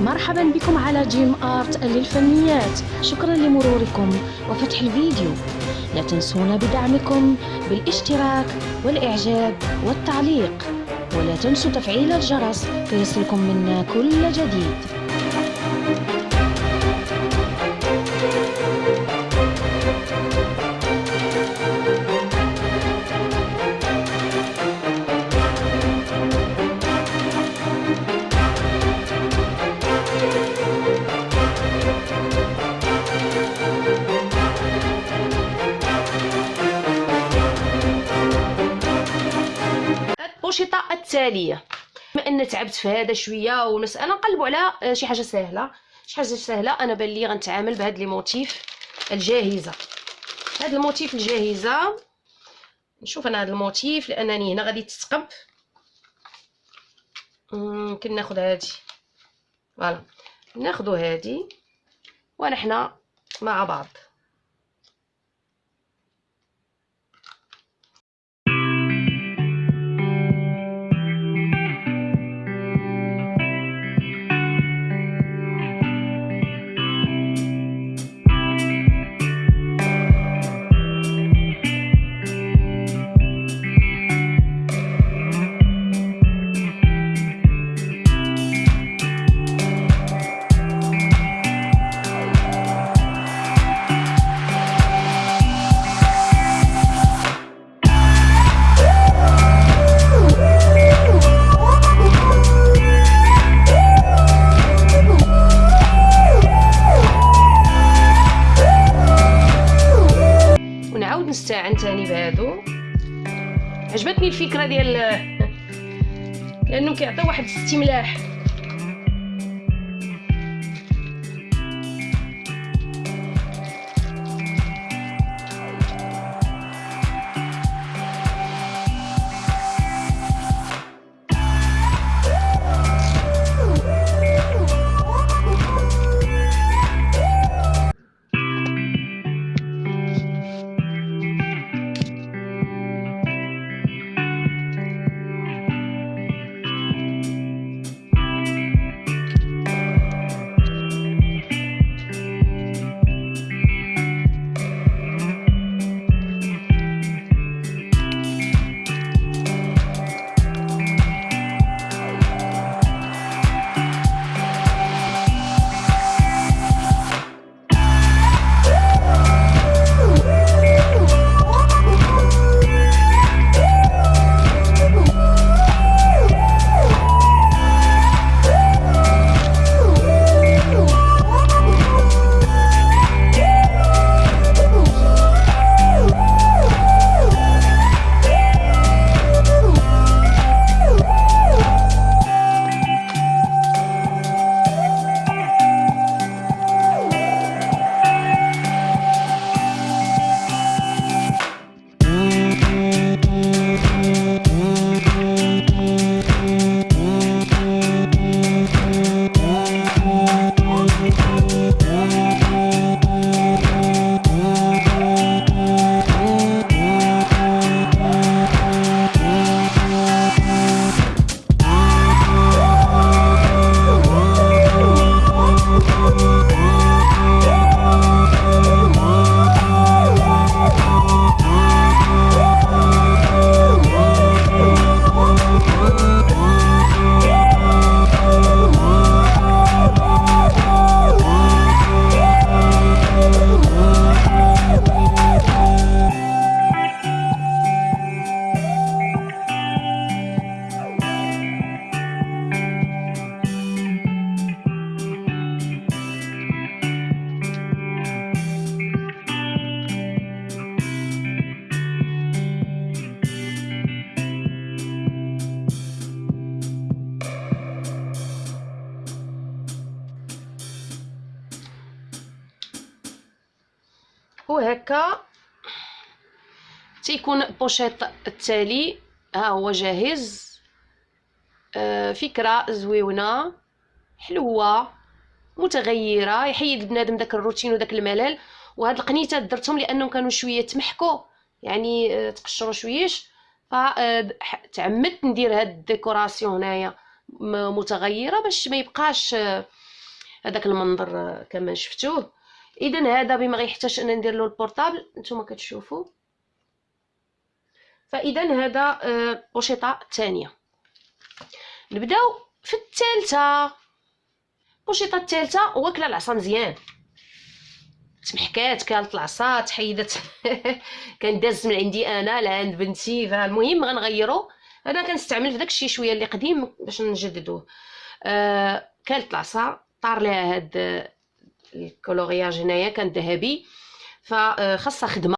مرحبا بكم على جيم آرت للفنيات. شكرا لمروركم وفتح الفيديو. لا تنسونا بدعمكم بالاشتراك والإعجاب والتعليق. ولا تنسوا تفعيل الجرس ليصلكم منا كل جديد. الأنشطة التالية. بما أن تعبت في هذا شوية والمسألة نقلبوا على شي حاجة سهلة. شي حاجة سهلة. أنا بان لي غنتعامل بهاد les motifs الجاهزة. هاد ال motif الجاهزة. نشوف أنا هاد ال motif لأنني هنا غادي تتقب. يمكن ناخد هادي. voilà. ناخدو هادي. ونحن مع بعض. نستعن تاني بهادو. عجبتني الفكرة ديال لأنه كيعطي واحد الاستملاح. وهكا تيكون pochette التالي ها هو جاهز. آه فكرة زويونة. حلوة. متغيرة. يحيد بنادم داك الروتين وداك الملل. وهاد القنيتات درتهم لأنهم كانوا شوية تمحكوا يعني آه تقشروا شويش. فتعمدت ندير هاد ال décoration هنايا. متغيرة باش ما يبقاش آه هذاك المنظر آه، كما شفتوه. اذا هذا بما غيحتاج أنا ندير له ال portable نتوما كتشوفوا. فإذا هذا pochette آه، الثانية نبداو في الثالثة. ال pochette الثالثة واكله العصا مزيان. تمحكات كانت العصا تحيدت. كان داز من عندي أنا لعند بنتي. فالمهم غنغيرو. أنا كنستعمل في داكشي شوية اللي قديم باش نجددوه. آه كانت العصا طار لها هاد الكولورياج هنايا كان ذهبي. فخاصها خدمة